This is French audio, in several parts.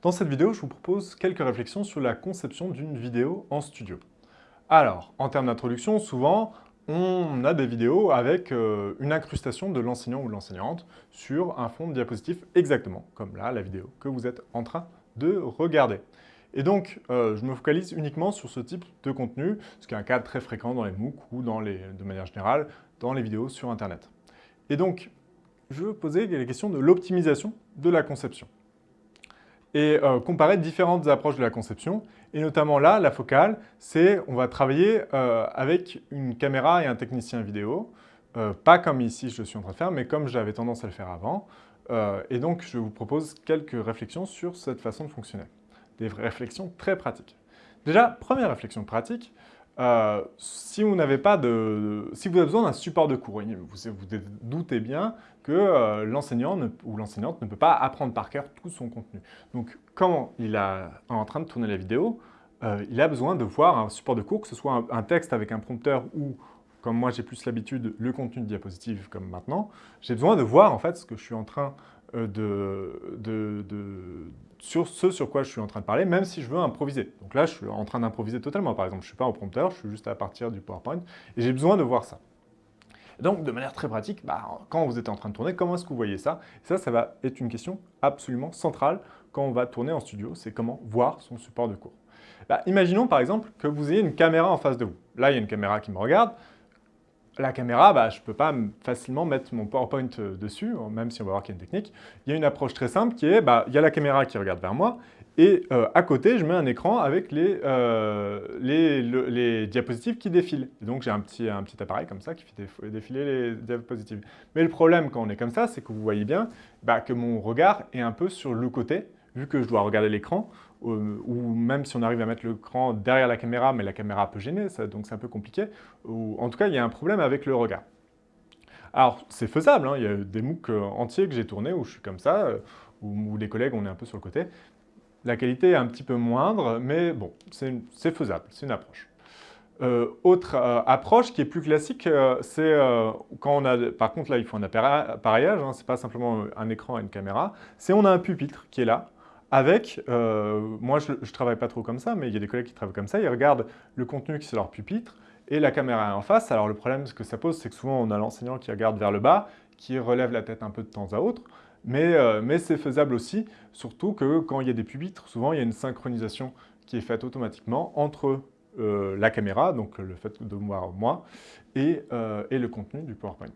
Dans cette vidéo, je vous propose quelques réflexions sur la conception d'une vidéo en studio. Alors, en termes d'introduction, souvent, on a des vidéos avec euh, une incrustation de l'enseignant ou l'enseignante sur un fond de diapositive exactement comme là, la vidéo que vous êtes en train de regarder. Et donc, euh, je me focalise uniquement sur ce type de contenu, ce qui est un cas très fréquent dans les MOOC ou de manière générale dans les vidéos sur Internet. Et donc, je veux poser les questions de l'optimisation de la conception et euh, comparer différentes approches de la conception. Et notamment là, la focale, c'est on va travailler euh, avec une caméra et un technicien vidéo, euh, pas comme ici je suis en train de faire, mais comme j'avais tendance à le faire avant. et donc, je vous propose quelques réflexions sur cette façon de fonctionner. Des réflexions très pratiques. Déjà, première réflexion pratique, euh, si vous n'avez pas de, si vous avez besoin d'un support de cours, vous doutez bien que euh, l'enseignant ou l'enseignante ne peut pas apprendre par cœur tout son contenu. Donc, quand il est en train de tourner la vidéo, euh, il a besoin de voir un support de cours, que ce soit un, texte avec un prompteur ou, comme moi j'ai plus l'habitude, le contenu de diapositive comme maintenant. J'ai besoin de voir en fait ce que je suis en train de, sur ce sur quoi je suis en train de parler, même si je veux improviser. Donc là, je suis en train d'improviser totalement. Par exemple, je ne suis pas au prompteur, je suis juste à partir du PowerPoint, et j'ai besoin de voir ça. donc, de manière très pratique, bah, quand vous êtes en train de tourner, comment est-ce que vous voyez ça? Ça, ça va être une question absolument centrale quand on va tourner en studio, c'est comment voir son support de cours. Bah, imaginons par exemple que vous ayez une caméra en face de vous. Là, il y a une caméra qui me regarde, la caméra, bah, je ne peux pas facilement mettre mon PowerPoint euh, dessus, hein, même si on va voir qu'il y a une technique. Il y a une approche très simple qui est, bah, il y a la caméra qui regarde vers moi, et euh, à côté, je mets un écran avec les, euh, les, diapositives qui défilent. donc, j'ai un petit, un petit appareil comme ça qui fait défiler les diapositives. Mais le problème quand on est comme ça, c'est que vous voyez bien bah, que mon regard est un peu sur le côté, vu que je dois regarder l'écran, euh, ou même si on arrive à mettre l'écran derrière la caméra, mais la caméra peut gêner, donc c'est un peu compliqué, ou en tout cas, il y a un problème avec le regard. Alors, c'est faisable, hein, il y a des MOOC euh, entiers que j'ai tournés où je suis comme ça, euh, où, les collègues, on est un peu sur le côté. La qualité est un petit peu moindre, mais bon, c'est faisable, c'est une approche. autre approche qui est plus classique, c'est quand on a, par contre là il faut un appareillage, hein, c'est pas simplement un écran et une caméra, c'est on a un pupitre qui est là, avec, euh, moi je ne travaille pas trop comme ça, mais il y a des collègues qui travaillent comme ça, ils regardent le contenu qui est leur pupitre et la caméra est en face. Alors le problème que ça pose, c'est que souvent on a l'enseignant qui regarde vers le bas, qui relève la tête un peu de temps à autre, mais, euh, c'est faisable aussi, surtout que quand il y a des pupitres, souvent il y a une synchronisation qui est faite automatiquement entre euh, la caméra, donc le fait de voir moi, et, et le contenu du PowerPoint.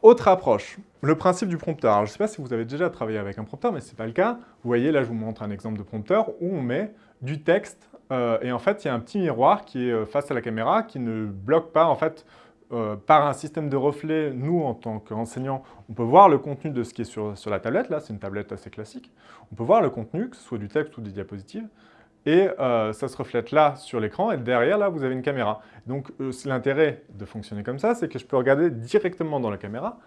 Autre approche, le principe du prompteur. Je ne sais pas si vous avez déjà travaillé avec un prompteur, mais ce n'est pas le cas. Vous voyez, là, je vous montre un exemple de prompteur où on met du texte euh, et en fait, il y a un petit miroir qui est euh, face à la caméra qui ne bloque pas, en fait, euh, par un système de reflet, nous, en tant qu'enseignants, on peut voir le contenu de ce qui est sur, sur la tablette. Là, c'est une tablette assez classique. On peut voir le contenu, que ce soit du texte ou des diapositives et euh, ça se reflète là sur l'écran, et derrière, là, vous avez une caméra. Donc, euh, l'intérêt de fonctionner comme ça, c'est que je peux regarder directement dans la caméra,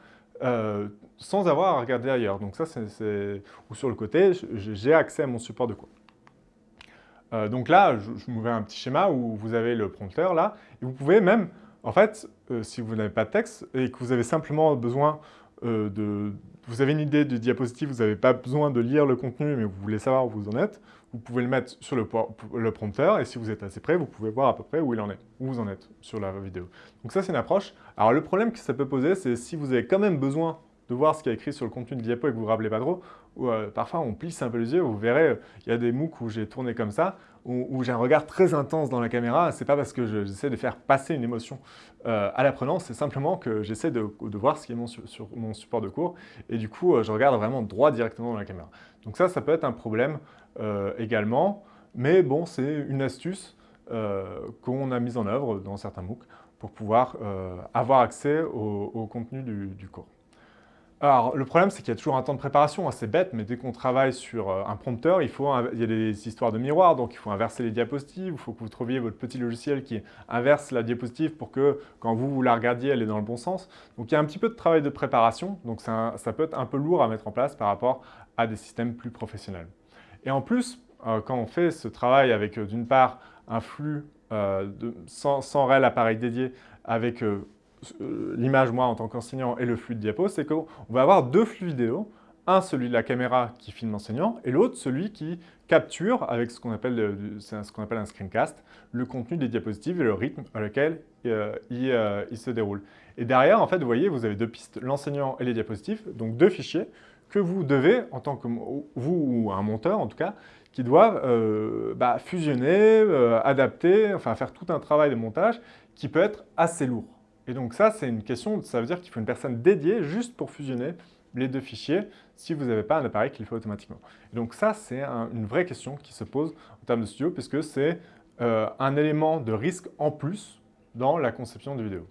euh, sans avoir à regarder ailleurs. Donc ça, c'est... Ou sur le côté, j'ai accès à mon support de cours. donc là, je, je vous mets un petit schéma où vous avez le prompteur, là, et vous pouvez même, en fait, si vous n'avez pas de texte, et que vous avez simplement besoin de... Vous avez une idée de diapositive, vous n'avez pas besoin de lire le contenu, mais vous voulez savoir où vous en êtes, vous pouvez le mettre sur le, prompteur et si vous êtes assez près, vous pouvez voir à peu près où il en est, où vous en êtes sur la vidéo. Donc ça, c'est une approche. Alors le problème que ça peut poser, c'est si vous avez quand même besoin de voir ce qui est écrit sur le contenu de diapo et que vous ne vous rappelez pas trop, ou, euh, parfois on plisse un peu les yeux, vous verrez, il y a des MOOC où j'ai tourné comme ça, où, j'ai un regard très intense dans la caméra, c'est pas parce que j'essaie de faire passer une émotion euh, à l'apprenant, c'est simplement que j'essaie de, voir ce qui est mon, sur mon support de cours, et du coup, euh, je regarde vraiment droit directement dans la caméra. Donc ça, ça peut être un problème également, mais bon, c'est une astuce qu'on a mise en œuvre dans certains MOOC pour pouvoir avoir accès au, contenu du cours. Alors, le problème, c'est qu'il y a toujours un temps de préparation, c'est bête, mais dès qu'on travaille sur euh, un prompteur, il, y a des histoires de miroirs, donc il faut inverser les diapositives, il faut que vous trouviez votre petit logiciel qui inverse la diapositive pour que, quand vous, la regardiez, elle est dans le bon sens. Donc il y a un petit peu de travail de préparation, donc ça, peut être un peu lourd à mettre en place par rapport à des systèmes plus professionnels. Et en plus, euh, quand on fait ce travail avec, euh, d'une part, un flux sans, sans réel appareil dédié, avec l'image, moi, en tant qu'enseignant, et le flux de diapo, c'est qu'on va avoir deux flux vidéo, un, celui de la caméra qui filme l'enseignant, et l'autre, celui qui capture, avec ce qu'on appelle, qu'on appelle un screencast, le contenu des diapositives et le rythme à lequel euh, euh, il, se déroule. Et derrière, en fait, vous voyez, vous avez deux pistes, l'enseignant et les diapositives, donc deux fichiers que vous devez, en tant que vous ou un monteur en tout cas, qui doivent euh, bah, fusionner, adapter, enfin faire tout un travail de montage qui peut être assez lourd. Et donc ça, c'est une question, ça veut dire qu'il faut une personne dédiée juste pour fusionner les deux fichiers si vous n'avez pas un appareil qui le fait automatiquement. Et donc ça, c'est une vraie question qui se pose en termes de studio, puisque c'est euh, un élément de risque en plus dans la conception de vidéo.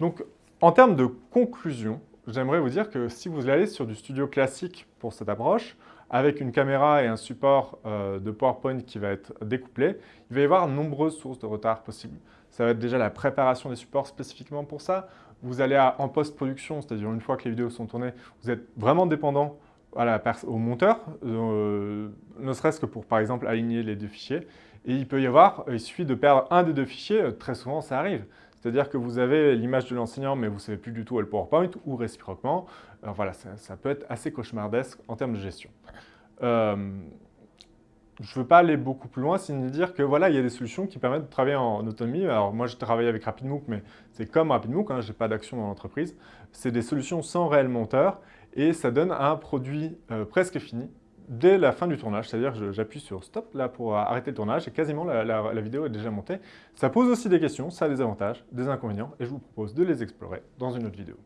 Donc, en termes de conclusion, j'aimerais vous dire que si vous allez sur du studio classique pour cette approche, avec une caméra et un support euh, de PowerPoint qui va être découplé, il va y avoir nombreuses sources de retard possibles. Ça va être déjà la préparation des supports spécifiquement pour ça. Vous allez en post-production, c'est-à-dire une fois que les vidéos sont tournées, vous êtes vraiment dépendant au monteur, euh, ne serait-ce que pour, par exemple, aligner les deux fichiers. Et il peut y avoir, il suffit de perdre un des deux fichiers, euh, très souvent ça arrive. C'est-à-dire que vous avez l'image de l'enseignant, mais vous ne savez plus du tout le PowerPoint, ou réciproquement. voilà, ça, peut être assez cauchemardesque en termes de gestion. Euh, je ne veux pas aller beaucoup plus loin, sinon dire que voilà, il y a des solutions qui permettent de travailler en autonomie. Alors moi, je travaille avec RapidMook, mais c'est comme RapidMook, hein, je n'ai pas d'action dans l'entreprise. C'est des solutions sans réel monteur et ça donne un produit euh, presque fini dès la fin du tournage, c'est-à-dire j'appuie sur stop là pour arrêter le tournage et quasiment la, vidéo est déjà montée. Ça pose aussi des questions, ça a des avantages, des inconvénients et je vous propose de les explorer dans une autre vidéo.